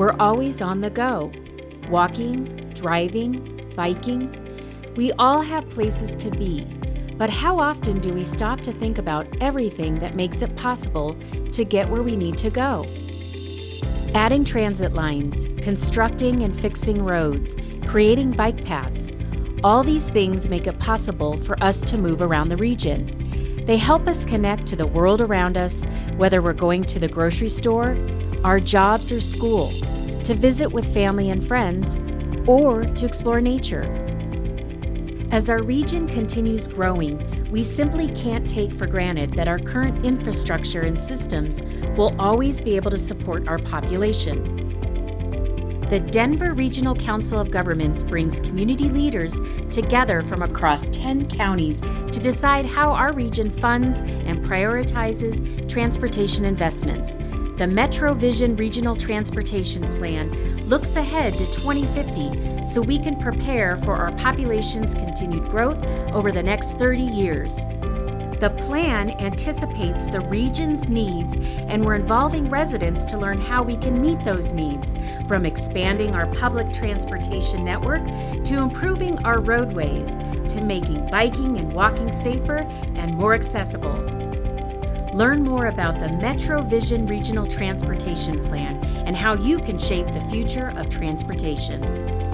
We're always on the go walking, driving, biking. We all have places to be, but how often do we stop to think about everything that makes it possible to get where we need to go? Adding transit lines, constructing and fixing roads, creating bike paths, all these things make it possible for us to move around the region. They help us connect to the world around us, whether we're going to the grocery store, our jobs, or school, to visit with family and friends, or to explore nature. As our region continues growing, we simply can't take for granted that our current infrastructure and systems will always be able to support our population. The Denver Regional Council of Governments brings community leaders together from across 10 counties to decide how our region funds and prioritizes transportation investments. The MetroVision Regional Transportation Plan looks ahead to 2050 so we can prepare for our population's continued growth over the next 30 years. The plan anticipates the region's needs, and we're involving residents to learn how we can meet those needs, from expanding our public transportation network to improving our roadways to making biking and walking safer and more accessible. Learn more about the MetroVision Regional Transportation Plan and how you can shape the future of transportation.